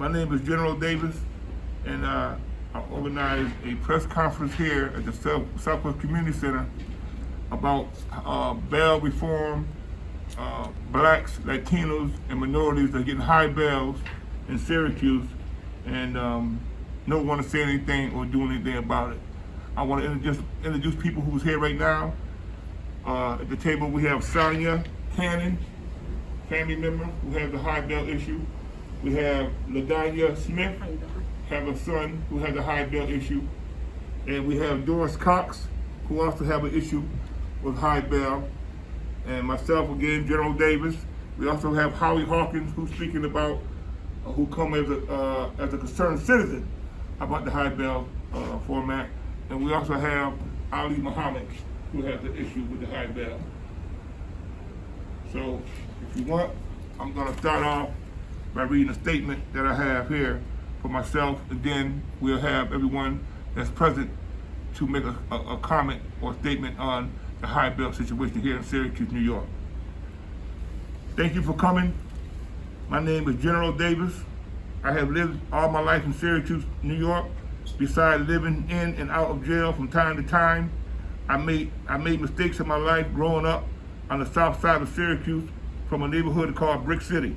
my name is General Davis, and uh, I organized a press conference here at the South- Southwest Community Center about uh, bail reform, uh, blacks, Latinos, and minorities are getting high bails in Syracuse, and um, no one to say anything or do anything about it. I want to introduce, introduce people who's here right now. Uh, at the table, we have Sonia Cannon, family member who has a high bail issue. We have Ladanya Smith, have a son who has a high bail issue. And we have Doris Cox, who also have an issue with high bell. And myself again, General Davis. We also have Howie Hawkins, who's speaking about, uh, who come as a, uh, as a concerned citizen about the high bell uh, format. And we also have Ali Muhammad, who has the issue with the high bell. So if you want, I'm gonna start off by reading a statement that I have here for myself, then we'll have everyone that's present to make a, a, a comment or statement on the high bail situation here in Syracuse, New York. Thank you for coming. My name is General Davis. I have lived all my life in Syracuse, New York. Besides living in and out of jail from time to time, I made I made mistakes in my life growing up on the south side of Syracuse from a neighborhood called Brick City.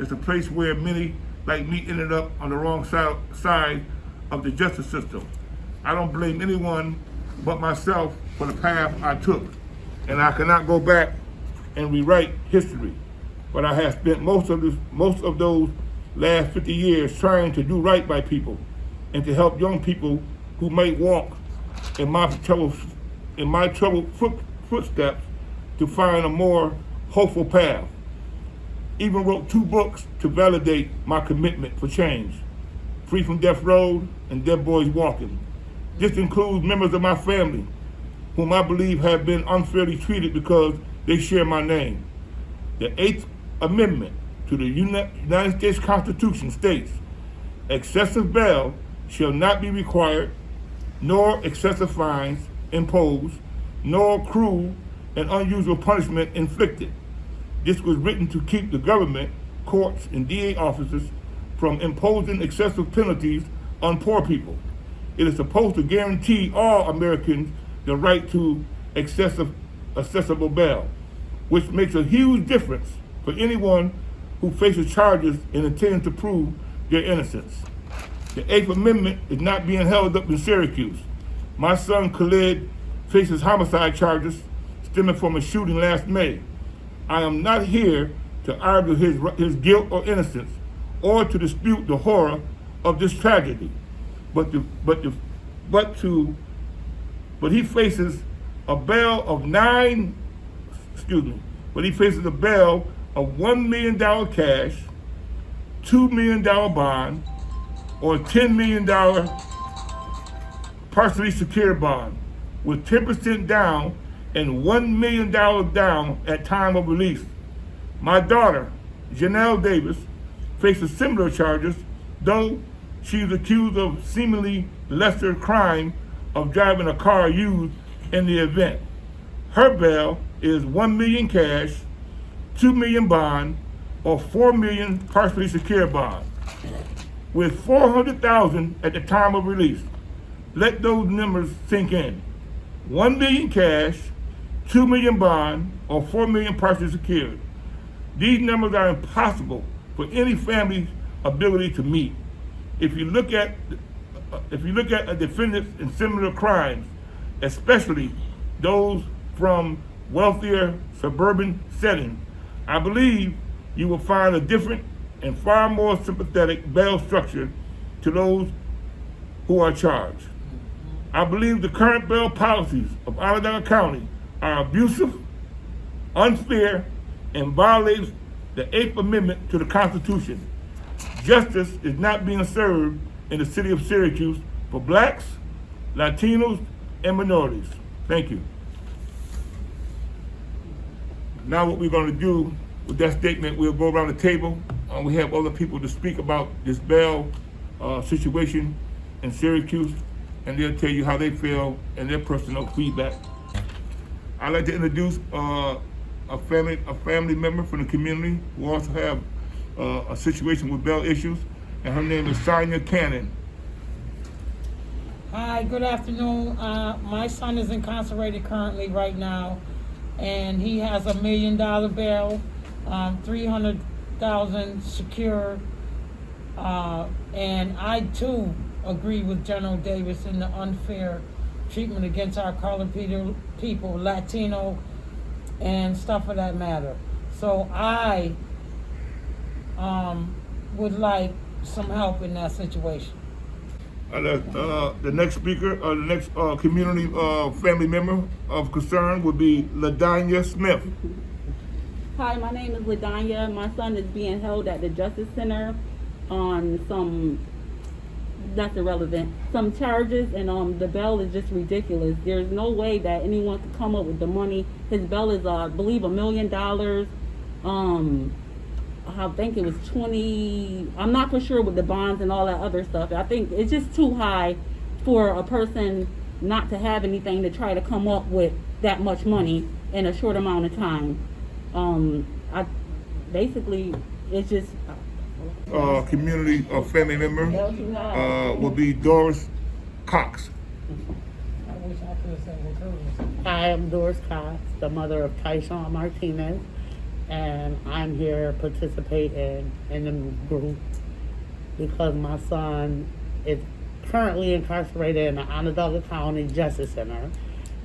It's a place where many like me ended up on the wrong side, side of the justice system. I don't blame anyone but myself for the path I took. And I cannot go back and rewrite history. But I have spent most of this, most of those last 50 years trying to do right by people and to help young people who might walk in my troubled, in my troubled foot, footsteps to find a more hopeful path. Even wrote two books to validate my commitment for change. Free from Death Road and Dead Boys Walking. This includes members of my family whom I believe have been unfairly treated because they share my name. The Eighth Amendment to the United States Constitution states, excessive bail shall not be required, nor excessive fines imposed, nor cruel and unusual punishment inflicted. This was written to keep the government, courts, and DA officers from imposing excessive penalties on poor people. It is supposed to guarantee all Americans the right to excessive, accessible bail, which makes a huge difference for anyone who faces charges and intends to prove their innocence. The Eighth Amendment is not being held up in Syracuse. My son Khalid faces homicide charges stemming from a shooting last May. I am not here to argue his, his guilt or innocence or to dispute the horror of this tragedy, but to, but to, but to, but he faces a bail of nine, excuse me, but he faces a bail of one million dollar cash, two million dollar bond, or ten million dollar partially secured bond with 10% down and $1 million down at time of release. My daughter, Janelle Davis, faces similar charges, though she's accused of seemingly lesser crime of driving a car used in the event. Her bail is 1 million cash, 2 million bond, or 4 million partially secured bond, with 400,000 at the time of release. Let those numbers sink in. 1 million cash, 2 million bond, or 4 million partially secured. These numbers are impossible for any family's ability to meet. If you look at uh, if you look at a defendants in similar crimes, especially those from wealthier suburban settings, I believe you will find a different and far more sympathetic bail structure to those who are charged. I believe the current bail policies of Onondaga County are abusive, unfair, and violates the Eighth Amendment to the Constitution. Justice is not being served in the city of Syracuse for blacks, Latinos, and minorities. Thank you. Now what we're gonna do with that statement, we'll go around the table. Uh, we have other people to speak about this bail uh, situation in Syracuse, and they'll tell you how they feel and their personal feedback. I'd like to introduce uh, a family a family member from the community who also have uh, a situation with bail issues. and her name is Sonia Cannon. Hi, good afternoon. Uh, my son is incarcerated currently right now, and he has a million dollar bail, um, three hundred thousand secure. Uh, and I too agree with General Davis in the unfair treatment against our colored people, people, Latino, and stuff of that matter. So I um, would like some help in that situation. Uh, the, uh, the next speaker, uh, the next uh, community uh, family member of concern would be Ladanya Smith. Hi, my name is Ladanya. My son is being held at the Justice Center on some that's irrelevant. Some charges and um the bail is just ridiculous. There's no way that anyone could come up with the money. His bail is uh, I believe a million dollars. Um I think it was twenty I'm not for sure with the bonds and all that other stuff. I think it's just too high for a person not to have anything to try to come up with that much money in a short amount of time. Um I basically it's just Uh, community uh, family member uh, would be Doris Cox. I wish I could have said what Curtis. I am Doris Cox, the mother of Tyshawn Martinez, and I'm here participating in the group because my son is currently incarcerated in the Onondaga County Justice Center,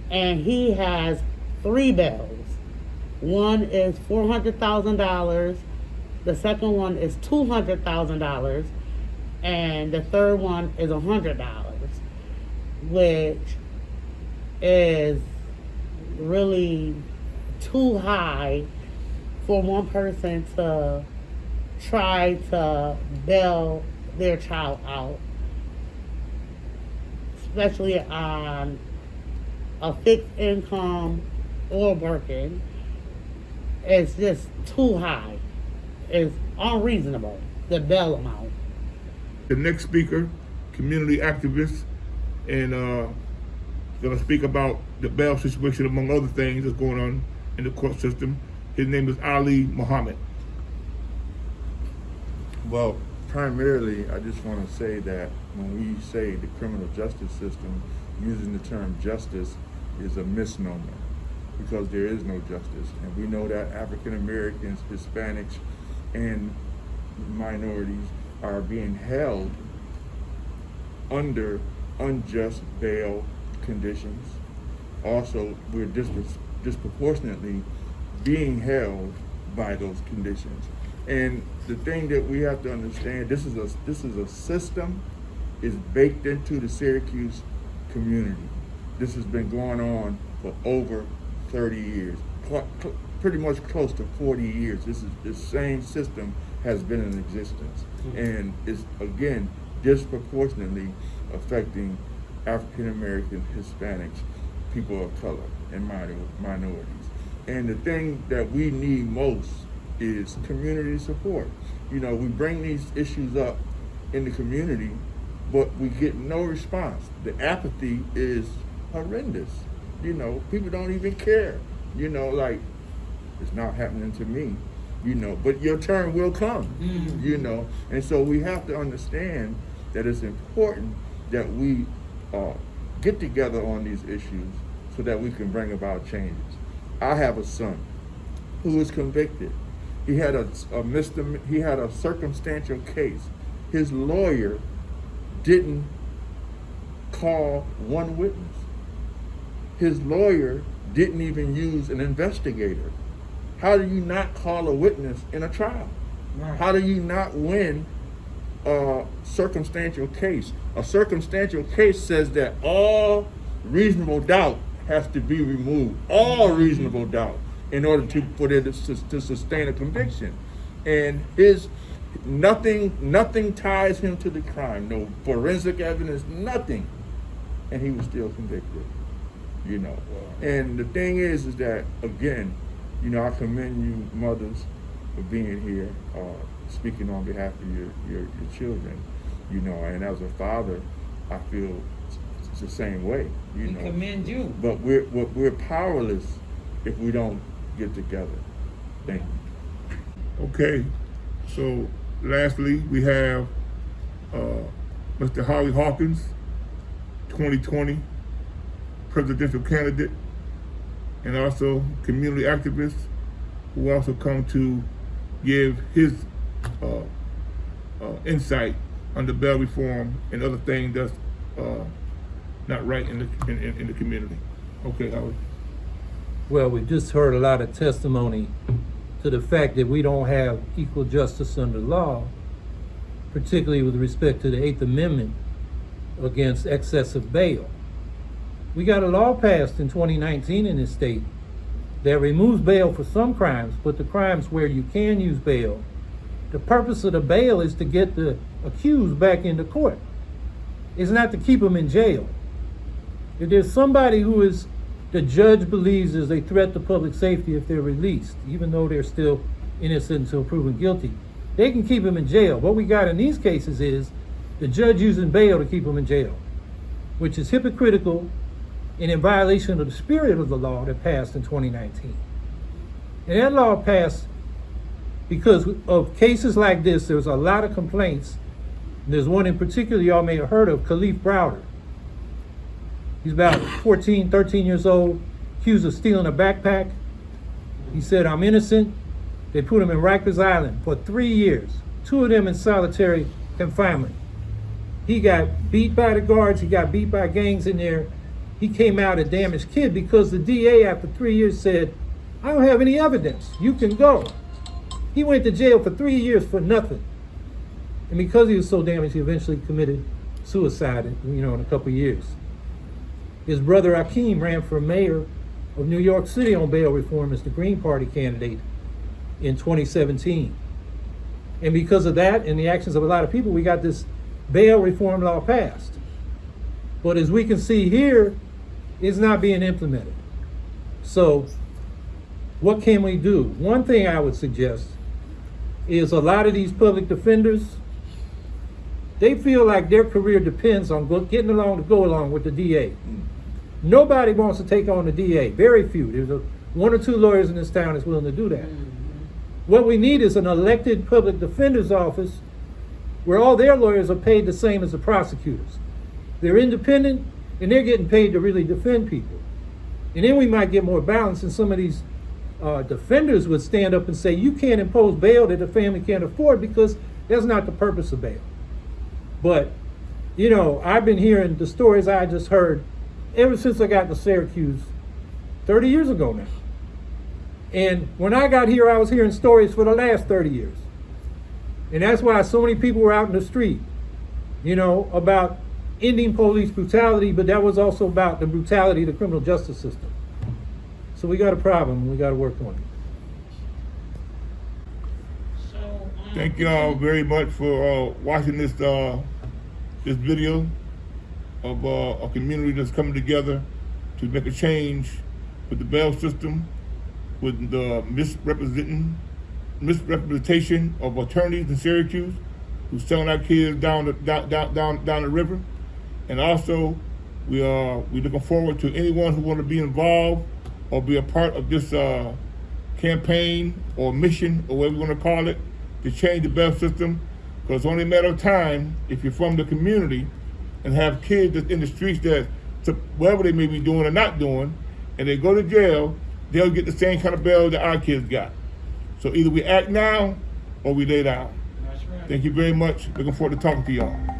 and he has three bills. One is four hundred thousand dollars, the second one is two hundred thousand dollars, and the third one is a hundred dollars, which is really too high for one person to try to bail their child out, especially on a fixed income or working. It's just too high. It's unreasonable, the bail amount. The next speaker, community activist, and uh, gonna speak about the bail situation among other things that's going on in the court system. His name is Ali Muhammad. Well, primarily, I just want to say that when we say the criminal justice system, using the term justice is a misnomer because there is no justice. And we know that African Americans, Hispanics, and minorities are being held under unjust bail conditions. Also, we're dispro- disproportionately being held by those conditions. And the thing that we have to understand, this is a this is a system is baked into the Syracuse community. This has been going on for over 30 years, pretty much close to 40 years. This is the same system has been in existence, mm-hmm. and is again disproportionately affecting African American, Hispanics, people of color, and minor- minorities. And the thing that we need most is community support. You know, we bring these issues up in the community, but we get no response. The apathy is horrendous. You know, people don't even care. You know, like it's not happening to me. You know, but your turn will come. You know, and so we have to understand that it's important that we uh, get together on these issues so that we can bring about changes. I have a son who was convicted. He had a, a he had a circumstantial case. His lawyer didn't call one witness. His lawyer didn't even use an investigator. How do you not call a witness in a trial? Right. How do you not win a circumstantial case? A circumstantial case says that all reasonable doubt has to be removed. All reasonable doubt in order to for it to, to sustain a conviction. And his nothing nothing ties him to the crime. No forensic evidence, nothing. And he was still convicted. You know. And the thing is is that again, you know, I commend you mothers for being here, uh, speaking on behalf of your, your, your children. You know, and as a father, I feel it's the same way. You We know. commend you. But we're, we're we're powerless if we don't get together. Thank you. Okay, so lastly, we have uh, Mr. Howie Hawkins, 2020 presidential candidate, and also community activists who also come to give his uh, uh, insight on the bail reform and other things that's uh, not right in the in, in, in the community. Okay, Howard. Well, we've just heard a lot of testimony to the fact that we don't have equal justice under law, particularly with respect to the Eighth Amendment against excessive bail. We got a law passed in 2019 in this state that removes bail for some crimes, but the crimes where you can use bail, the purpose of the bail is to get the accused back into court. It's not to keep them in jail. If there's somebody who is, the judge believes is a threat to public safety if they're released, even though they're still innocent until proven guilty, they can keep them in jail. What we got in these cases is the judge using bail to keep them in jail, which is hypocritical and in violation of the spirit of the law that passed in 2019. And that law passed because of cases like this, there was a lot of complaints. There's one in particular y'all may have heard of, Kalief Browder. He's about 14, 13 years old, accused of stealing a backpack. He said, I'm innocent. They put him in Rikers Island for three years, two of them in solitary confinement. He got beat by the guards, he got beat by gangs in there. He came out a damaged kid because the DA, after three years, said, I don't have any evidence. You can go. He went to jail for three years for nothing. And because he was so damaged, he eventually committed suicide, you know, in a couple years. His brother Akeem ran for mayor of New York City on bail reform as the Green Party candidate in 2017. And because of that and the actions of a lot of people, we got this bail reform law passed. But as we can see here, it's not being implemented. So what can we do? One thing I would suggest is a lot of these public defenders, they feel like their career depends on getting along to go along with the DA. Nobody wants to take on the DA. Very few. There's a, one or two lawyers in this town that's willing to do that. Mm-hmm. What we need is an elected public defender's office where all their lawyers are paid the same as the prosecutors. They're independent and they're getting paid to really defend people. And then we might get more balance and some of these uh, defenders would stand up and say, you can't impose bail that the family can't afford because that's not the purpose of bail. But, you know, I've been hearing the stories I just heard ever since I got to Syracuse 30 years ago now. And when I got here, I was hearing stories for the last 30 years. And that's why so many people were out in the street, you know, about ending police brutality, but that was also about the brutality of the criminal justice system. So we got a problem and we got to work on it. Thank you all very much for uh, watching this uh, this video of uh, a community that's coming together to make a change with the bail system, with the misrepresenting misrepresentation of attorneys in Syracuse who's selling our kids down the down down down, down the river, and also we are we looking forward to anyone who want to be involved or be a part of this uh, campaign or mission or whatever you want to call it to change the bail system. Because it's only a matter of time if you're from the community and have kids that's in the streets that to whatever they may be doing or not doing and they go to jail they'll get the same kind of bail that our kids got. So either we act now or we lay down. Right. thank you very much. Looking forward to talking to y'all